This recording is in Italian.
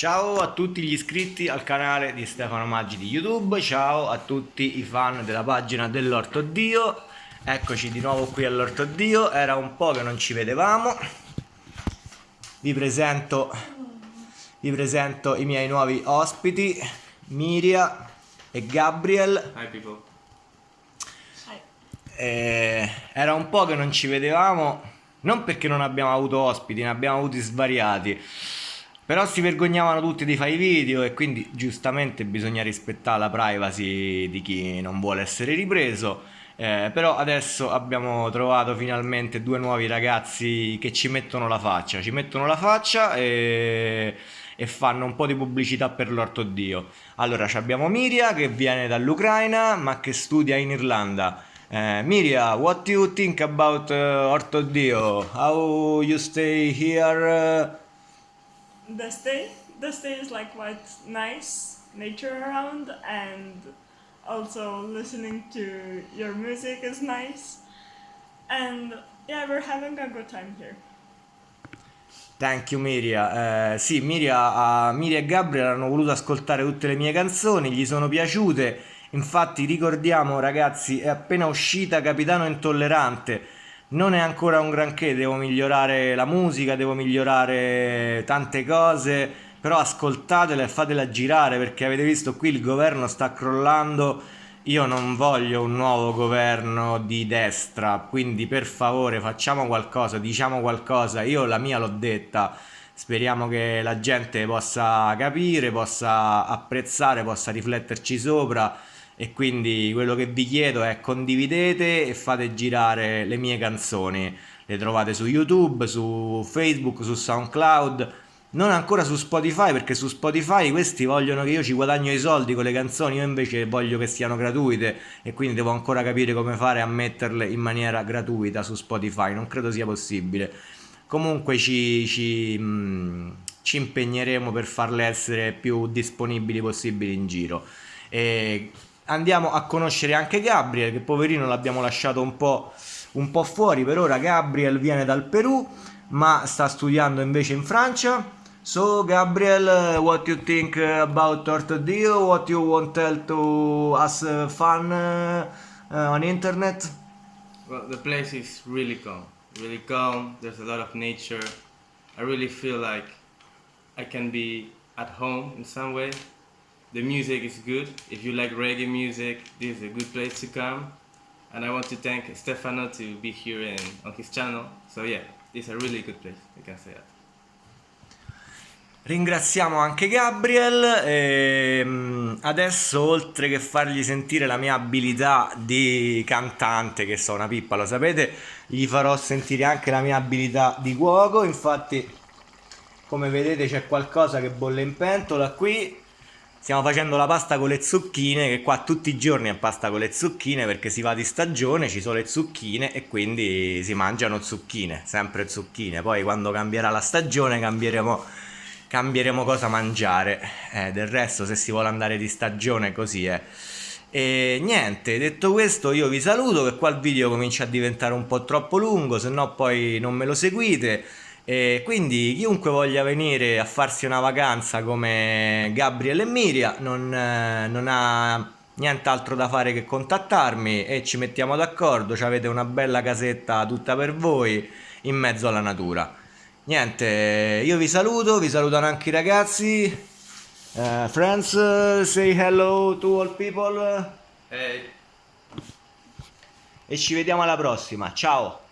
Ciao a tutti gli iscritti al canale di Stefano Maggi di YouTube, ciao a tutti i fan della pagina dell'Orto Dio, eccoci di nuovo qui all'Orto Dio, era un po' che non ci vedevamo, vi presento, vi presento i miei nuovi ospiti, Miria e Gabriel. Hi people. Eh, era un po' che non ci vedevamo, non perché non abbiamo avuto ospiti, ne abbiamo avuti svariati però si vergognavano tutti di fare i video e quindi giustamente bisogna rispettare la privacy di chi non vuole essere ripreso. Eh, però adesso abbiamo trovato finalmente due nuovi ragazzi che ci mettono la faccia, ci mettono la faccia e, e fanno un po' di pubblicità per l'orto dio. Allora abbiamo Miria che viene dall'Ucraina ma che studia in Irlanda. Uh, Miria, what do you think about uh, Orto Dio? How you stay here? Uh, the stay the stay is like quite nice nature around and also listening to your music is nice and yeah we're having a good time here Thank you Miria. Eh, sì, Miria, uh, Miria e Gabriel hanno voluto ascoltare tutte le mie canzoni, gli sono piaciute. Infatti ricordiamo ragazzi, è appena uscita Capitano Intollerante non è ancora un granché, devo migliorare la musica, devo migliorare tante cose, però ascoltatela e fatela girare perché avete visto qui il governo sta crollando, io non voglio un nuovo governo di destra, quindi per favore facciamo qualcosa, diciamo qualcosa, io la mia l'ho detta, speriamo che la gente possa capire, possa apprezzare, possa rifletterci sopra e quindi quello che vi chiedo è condividete e fate girare le mie canzoni. Le trovate su youtube su facebook su soundcloud non ancora su spotify perché su spotify questi vogliono che io ci guadagno i soldi con le canzoni io invece voglio che siano gratuite. E quindi devo ancora capire come fare a metterle in maniera gratuita su spotify. Non credo sia possibile. Comunque ci, ci, mh, mm, ci impegneremo per farle essere più disponibili possibili in giro. E andiamo a conoscere anche Gabriel, che poverino l'abbiamo lasciato un po', un po' fuori. Per ora Gabriel viene dal Perù, ma sta studiando invece in Francia. So Gabriel, what you think about Tortodio? What you want to tell to us uh, uh, uh, on internet? Well, the place is really calm, really calm. There's a lot of nature. I really feel like I can be at home in some way. The music is good. If you like reggae music, this is a good place to come. And I want to thank Stefano to be here in, on his channel. So yeah, it's a really good place, I can say that. Ringraziamo anche Gabriel e ehm, adesso oltre che fargli sentire la mia abilità di cantante che so una pippa lo sapete gli farò sentire anche la mia abilità di cuoco infatti come vedete c'è qualcosa che bolle in pentola qui Stiamo facendo la pasta con le zucchine, che qua tutti i giorni è pasta con le zucchine perché si va di stagione, ci sono le zucchine e quindi si mangiano zucchine, sempre zucchine. Poi quando cambierà la stagione cambieremo, cambieremo cosa mangiare. Eh, del resto se si vuole andare di stagione così è. E niente, detto questo io vi saluto che qua il video comincia a diventare un po' troppo lungo, se no poi non me lo seguite. E quindi chiunque voglia venire a farsi una vacanza come Gabriele e Miria non, eh, non ha nient'altro da fare che contattarmi e ci mettiamo d'accordo, avete una bella casetta tutta per voi in mezzo alla natura. Niente, io vi saluto, vi salutano anche i ragazzi. Uh, friends, uh, say hello to all people. Hey. E ci vediamo alla prossima, ciao!